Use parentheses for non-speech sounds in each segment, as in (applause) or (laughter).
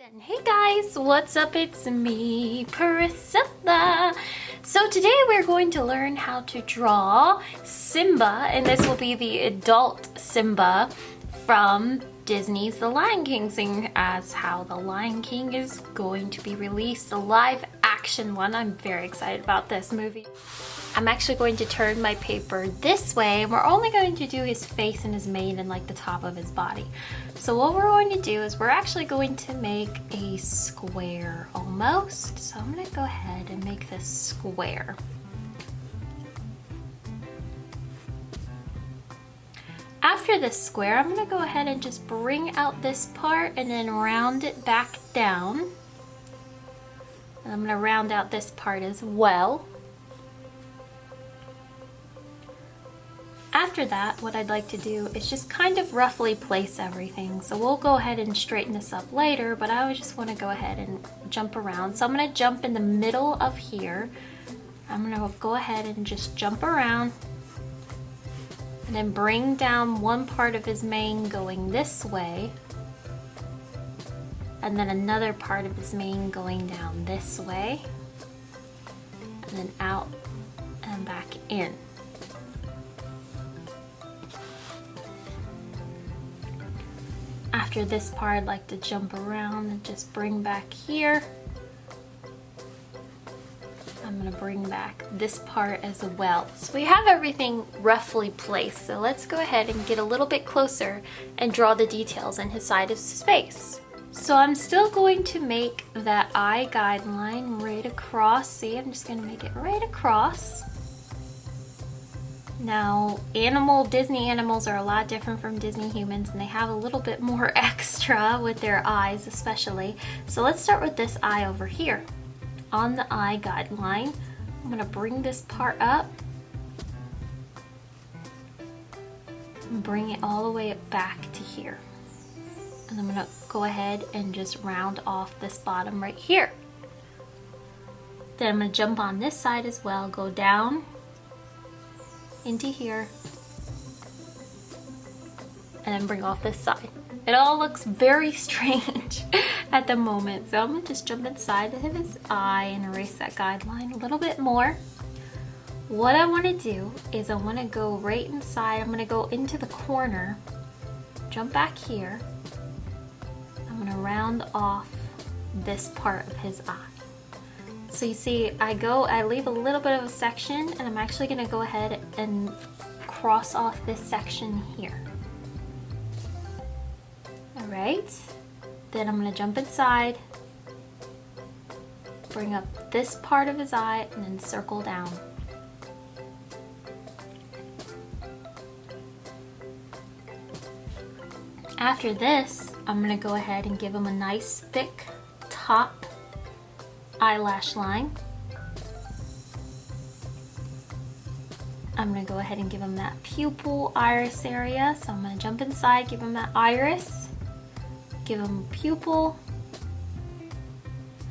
then, hey guys, what's up? It's me, Priscilla. So today we're going to learn how to draw Simba, and this will be the adult Simba from Disney's The Lion King, seeing as how The Lion King is going to be released, the live action one. I'm very excited about this movie. I'm actually going to turn my paper this way and we're only going to do his face and his mane and like the top of his body. So what we're going to do is we're actually going to make a square almost. So I'm going to go ahead and make this square. After this square, I'm going to go ahead and just bring out this part and then round it back down. And I'm going to round out this part as well. After that, what I'd like to do is just kind of roughly place everything. So we'll go ahead and straighten this up later, but I just want to go ahead and jump around. So I'm going to jump in the middle of here. I'm to go ahead and just jump around and then bring down one part of his mane going this way and then another part of his mane going down this way and then out and back in. After this part, I'd like to jump around and just bring back here. I'm gonna bring back this part as well. So we have everything roughly placed, so let's go ahead and get a little bit closer and draw the details in his side of space. So I'm still going to make that eye guideline right across. See, I'm just gonna make it right across. Now, animal, Disney animals are a lot different from Disney humans and they have a little bit more (laughs) extra with their eyes especially. So let's start with this eye over here. On the eye guideline, I'm gonna bring this part up and bring it all the way back to here. And I'm gonna go ahead and just round off this bottom right here. Then I'm gonna jump on this side as well, go down into here and then bring off this side. It all looks very (laughs) strange at the moment. So I'm gonna just jump inside of his eye and erase that guideline a little bit more. What I wanna do is I wanna go right inside. I'm gonna go into the corner, jump back here. I'm gonna round off this part of his eye. So you see, I go, I leave a little bit of a section and I'm actually gonna go ahead and cross off this section here. All right, then I'm gonna jump inside, bring up this part of his eye and then circle down. After this, I'm gonna go ahead and give him a nice thick top eyelash line. I'm gonna go ahead and give him that pupil iris area. So I'm gonna jump inside, give him that iris, give him pupil,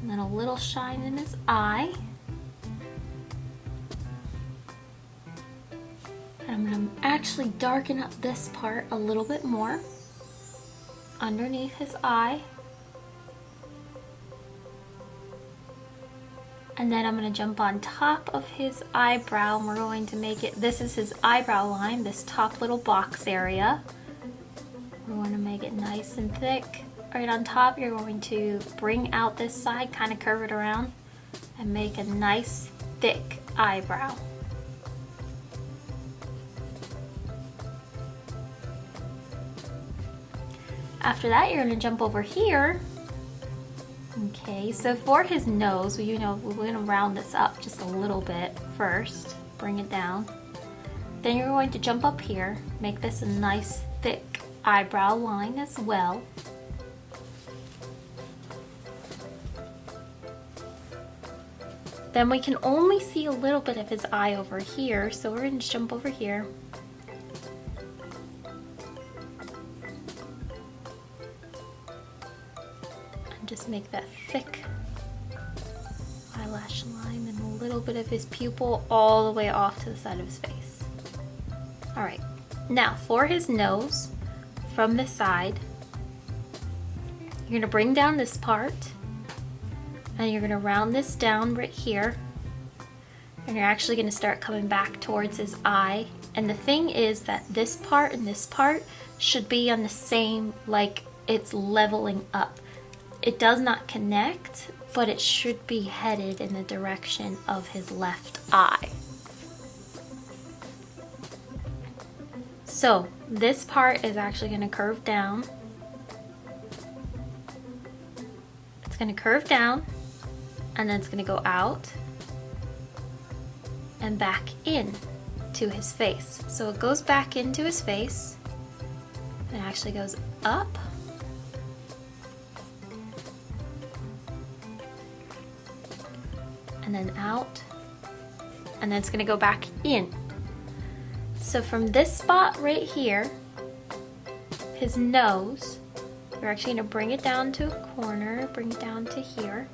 and then a little shine in his eye. And I'm gonna actually darken up this part a little bit more underneath his eye. And then I'm going to jump on top of his eyebrow and we're going to make it, this is his eyebrow line, this top little box area. We want to make it nice and thick. Right on top you're going to bring out this side, kind of curve it around and make a nice thick eyebrow. After that you're going to jump over here Okay, so for his nose, you know, we're gonna round this up just a little bit first, bring it down. Then you're going to jump up here, make this a nice thick eyebrow line as well. Then we can only see a little bit of his eye over here, so we're gonna jump over here, just make that thick eyelash line and a little bit of his pupil all the way off to the side of his face. All right, now for his nose, from the side, You're gonna bring down this part and you're gonna round this down right here and you're actually gonna start coming back towards his eye. And the thing is that this part and this part should be on the same, like it's leveling up. It does not connect, but it should be headed in the direction of his left eye. So this part is actually gonna curve down. It's gonna curve down and then it's gonna go out and back in to his face. So it goes back into his face. It actually goes up. And then out. And then it's gonna go back in. So from this spot right here, his nose, we're actually gonna bring it down to a corner, bring it down to here.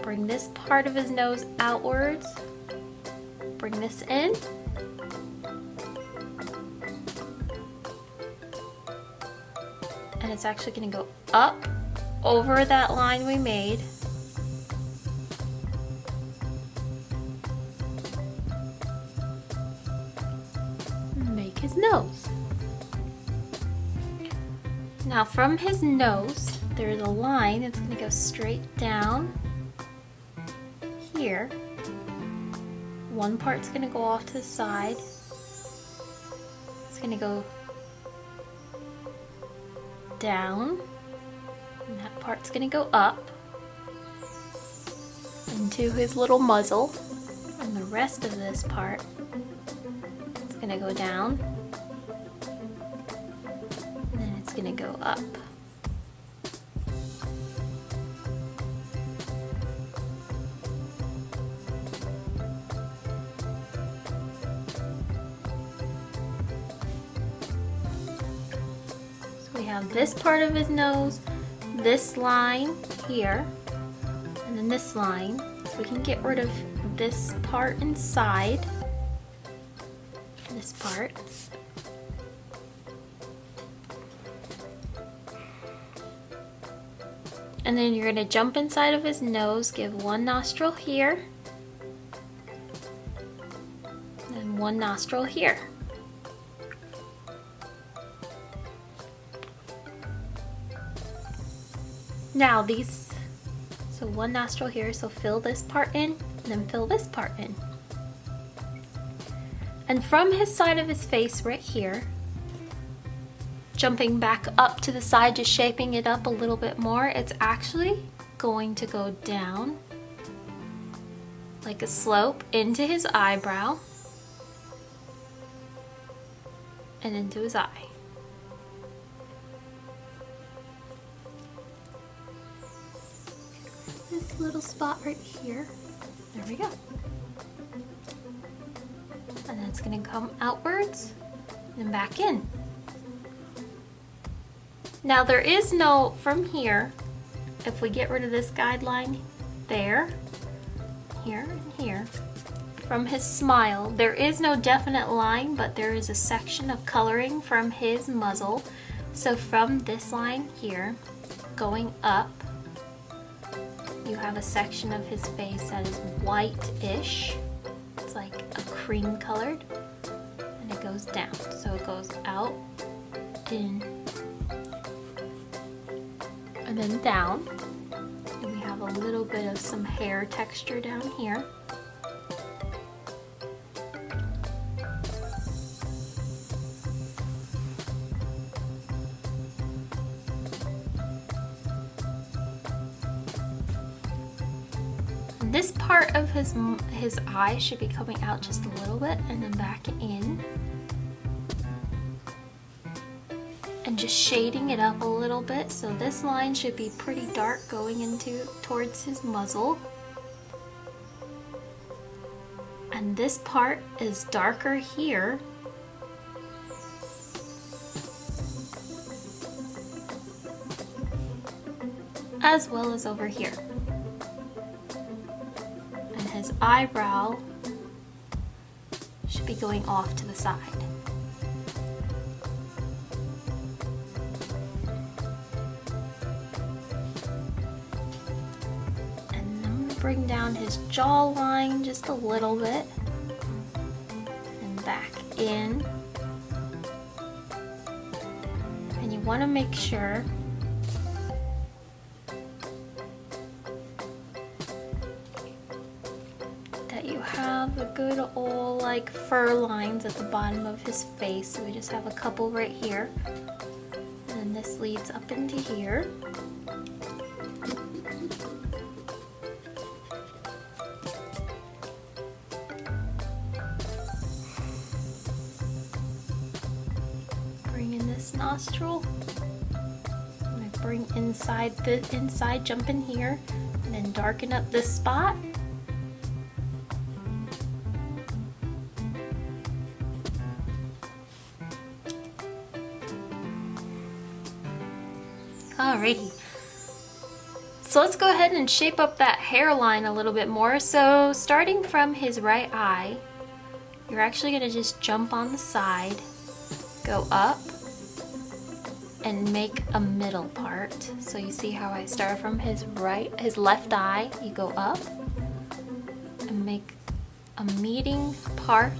Bring this part of his nose outwards bring this in. And it's actually gonna go up over that line we made. From his nose, there's a line that's gonna go straight down here. One part's gonna go off to the side. It's gonna go down, and that part's gonna go up into his little muzzle, and the rest of this part is gonna go down, gonna go up. we have this part of his nose, this line here, and then this line. So we can get rid of this part inside, this part. And then you're gonna jump inside of his nose, give one nostril here, and one nostril here. Now these, so one nostril here, so fill this part in, and then fill this part in. And from his side of his face right here, jumping back up to the side, just shaping it up a little bit more, it's actually going to go down like a slope into his eyebrow and into his eye. This little spot right here. There we go. And then it's gonna come outwards and back in. Now there is no, from here, if we get rid of this guideline there, here and here, from his smile, there is no definite line, but there is a section of coloring from his muzzle. So from this line here, going up, you have a section of his face that is white-ish. It's like a cream colored. And it goes down. So it goes out, in, and then down. And we have a little bit of some hair texture down here. this part of his his eye should be coming out just a little bit and then back in and just shading it up a little bit so this line should be pretty dark going into towards his muzzle. And this part is darker here. As well as over here. And his eyebrow should be going off to the side. Bring down his jawline just a little bit and back in. And you want to make sure that you have a good old like fur lines at the bottom of his face. So we just have a couple right here. And this leads up into here. Nostril. I'm gonna bring inside the inside, jump in here, and then darken up this spot. Alrighty. So let's go ahead and shape up that hairline a little bit more. So starting from his right eye, you're actually gonna just jump on the side, go up, and make a middle part. So you see how I start from his right, his left eye, you go up and make a meeting part,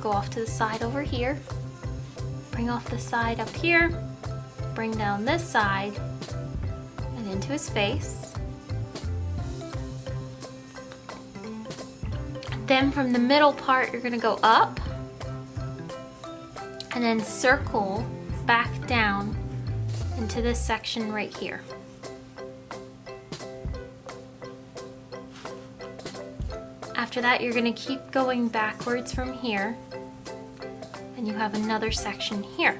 go off to the side over here, bring off the side up here, bring down this side and into his face. Then from the middle part, you're gonna go up and then circle back down into this section right here. After that, you're gonna keep going backwards from here and you have another section here.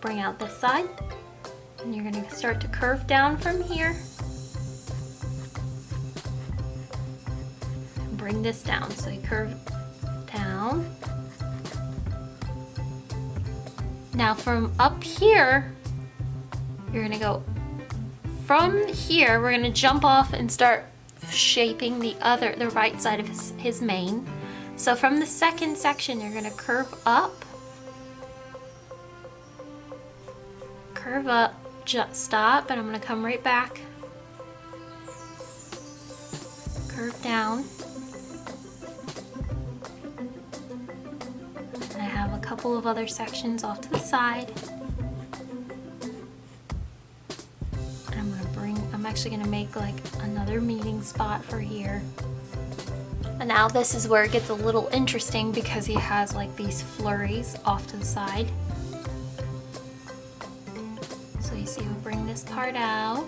Bring out this side and you're gonna start to curve down from here bring this down. So you curve Now from up here, you're gonna go from here, we're gonna jump off and start shaping the other, the right side of his, his mane. So from the second section, you're gonna curve up, curve up, just stop, and I'm gonna come right back, curve down, couple of other sections off to the side. And I'm gonna bring, I'm actually gonna make like another meeting spot for here. And now this is where it gets a little interesting because he has like these flurries off to the side. So you see we'll bring this part out.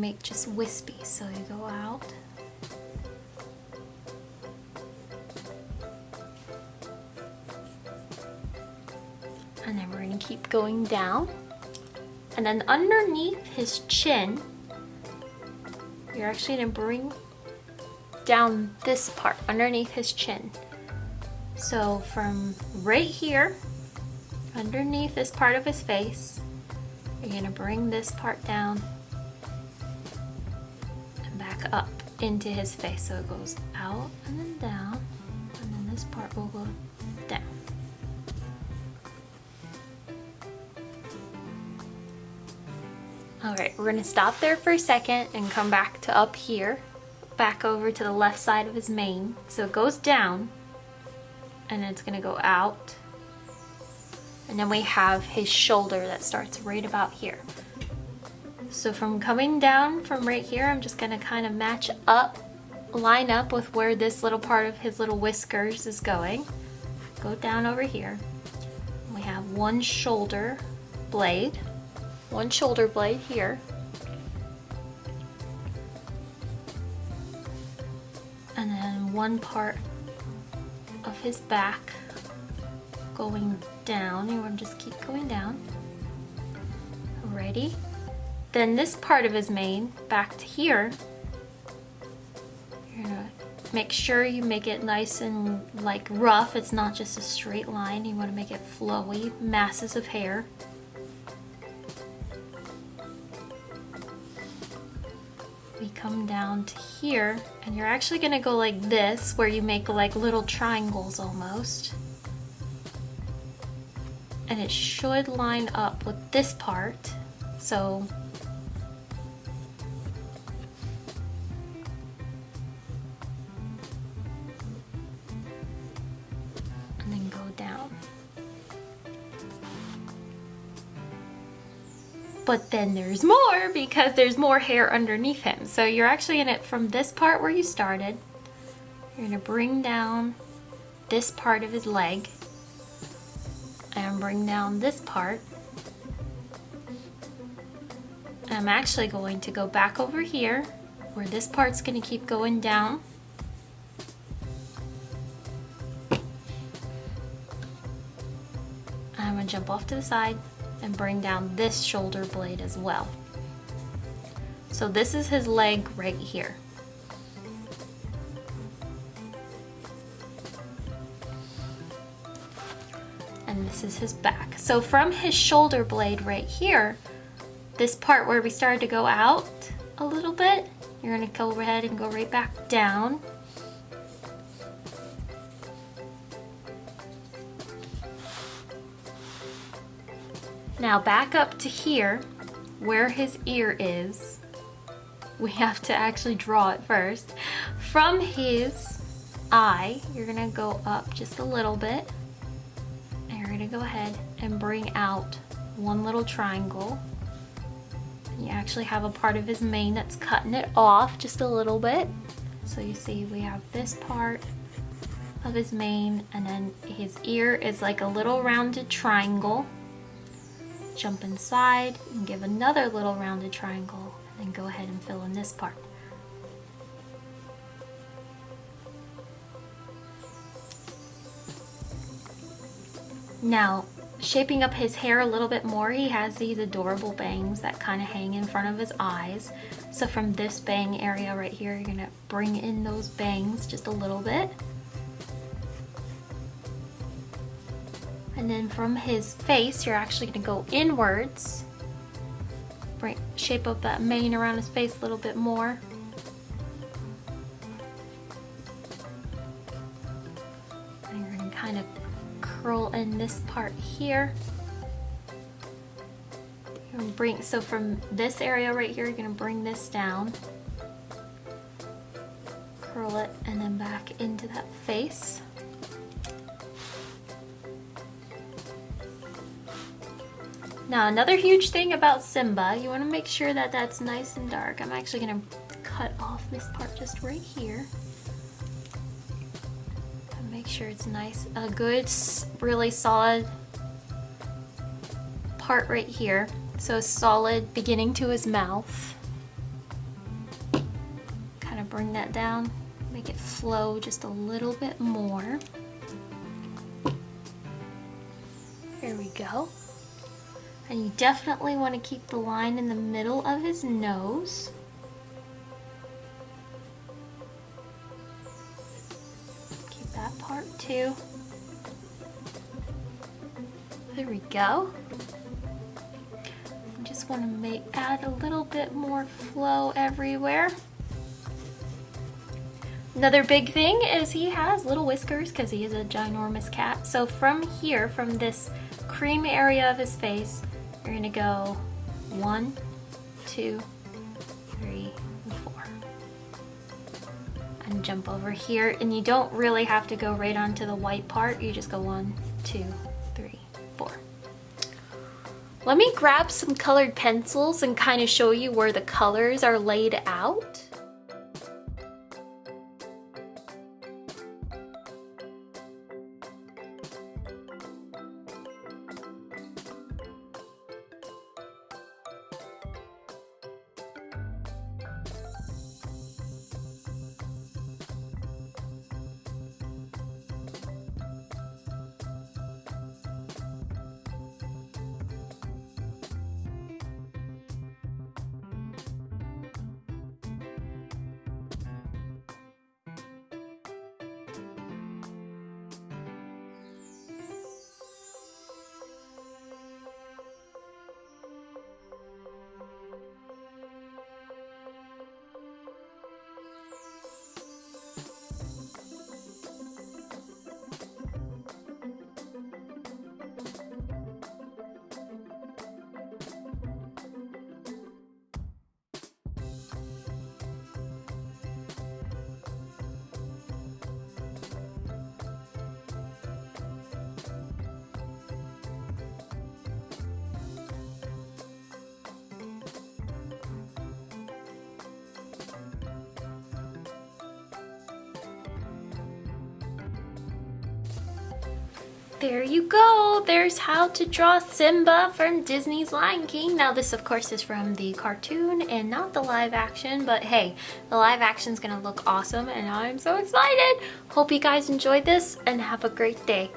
Make just wispy. So you go out. And then we're going to keep going down. And then underneath his chin, you're actually going to bring down this part underneath his chin. So from right here, underneath this part of his face, you're going to bring this part down up into his face. So it goes out and then down, and then this part will go down. All right, we're gonna stop there for a second and come back to up here, back over to the left side of his mane. So it goes down, and it's gonna go out. And then we have his shoulder that starts right about here. So from coming down from right here, I'm just gonna kind of match up, line up with where this little part of his little whiskers is going. Go down over here. We have one shoulder blade, one shoulder blade here. And then one part of his back going down. You want to just keep going down. Ready? Then this part of his mane, back to here, you're gonna make sure you make it nice and like rough. It's not just a straight line. You wanna make it flowy, masses of hair. we come down to here and you're actually gonna go like this where you make like little triangles almost. And it should line up with this part. So but then there's more because there's more hair underneath him. So you're actually in it from this part where you started. You're gonna bring down this part of his leg and bring down this part. I'm actually going to go back over here where this part's gonna keep going down. I'm gonna jump off to the side and bring down this shoulder blade as well. So this is his leg right here. And this is his back. So from his shoulder blade right here, this part where we started to go out a little bit, you're gonna go ahead and go right back down Now back up to here, where his ear is. We have to actually draw it first. From his eye, you're gonna go up just a little bit. And you're gonna go ahead and bring out one little triangle. You actually have a part of his mane that's cutting it off just a little bit. So you see we have this part of his mane and then his ear is like a little rounded triangle jump inside and give another little rounded triangle and then go ahead and fill in this part. Now, shaping up his hair a little bit more, he has these adorable bangs that kind of hang in front of his eyes. So from this bang area right here, you're gonna bring in those bangs just a little bit. And then from his face, you're actually gonna go inwards. Bring, shape up that mane around his face a little bit more. And you're gonna kind of curl in this part here. bring, so from this area right here, you're gonna bring this down. Curl it and then back into that face. Now another huge thing about Simba, you want to make sure that that's nice and dark. I'm actually going to cut off this part just right here. And make sure it's nice, a good, really solid part right here. So a solid beginning to his mouth. Kind of bring that down, make it flow just a little bit more. There we go. And you definitely want to keep the line in the middle of his nose. Keep that part too. There we go. I just want to make add a little bit more flow everywhere. Another big thing is he has little whiskers because he is a ginormous cat. So from here, from this cream area of his face, you're gonna go one, two, three, and four. And jump over here. And you don't really have to go right onto the white part. You just go one, two, three, four. Let me grab some colored pencils and kind of show you where the colors are laid out. There you go. There's how to draw Simba from Disney's Lion King. Now this of course is from the cartoon and not the live action, but hey, the live action is gonna look awesome and I'm so excited. Hope you guys enjoyed this and have a great day.